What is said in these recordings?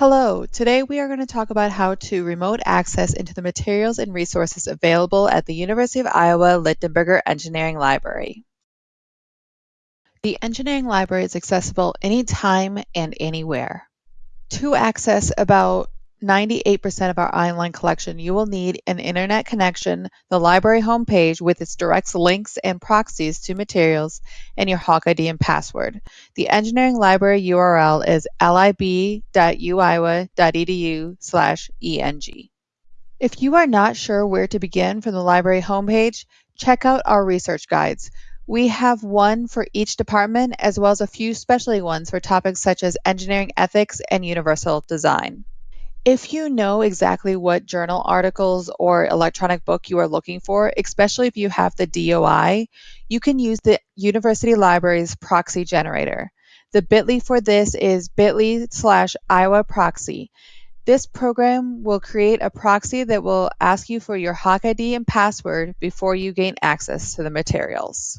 Hello, today we are going to talk about how to remote access into the materials and resources available at the University of Iowa Lichtenberger Engineering Library. The Engineering Library is accessible anytime and anywhere. To access about 98% of our online collection, you will need an internet connection, the library homepage with its direct links and proxies to materials, and your Hawk ID and password. The engineering library URL is lib.uiowa.edu slash eng. If you are not sure where to begin from the library homepage, check out our research guides. We have one for each department as well as a few specialty ones for topics such as engineering ethics and universal design. If you know exactly what journal articles or electronic book you are looking for, especially if you have the DOI, you can use the University Library's proxy generator. The bit.ly for this is bit.ly slash Iowa proxy. This program will create a proxy that will ask you for your Hawk ID and password before you gain access to the materials.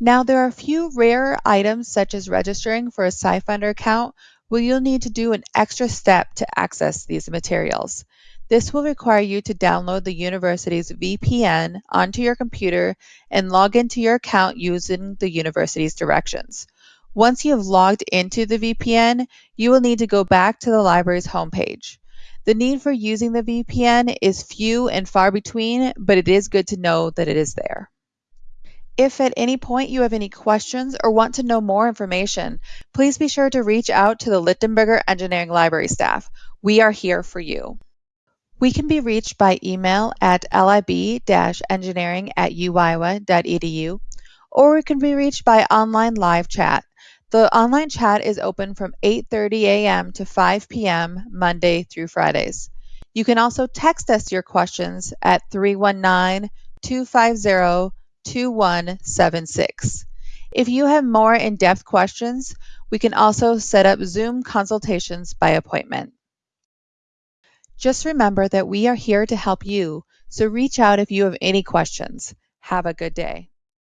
Now, there are a few rare items such as registering for a SciFinder account where you'll need to do an extra step to access these materials. This will require you to download the university's VPN onto your computer and log into your account using the university's directions. Once you have logged into the VPN, you will need to go back to the library's homepage. The need for using the VPN is few and far between, but it is good to know that it is there. If at any point you have any questions or want to know more information, please be sure to reach out to the Lichtenberger Engineering Library staff. We are here for you. We can be reached by email at lib-engineering at uiowa.edu, or we can be reached by online live chat. The online chat is open from 8.30 a.m. to 5 p.m. Monday through Fridays. You can also text us your questions at 319 250 2176. If you have more in depth questions, we can also set up Zoom consultations by appointment. Just remember that we are here to help you, so reach out if you have any questions. Have a good day.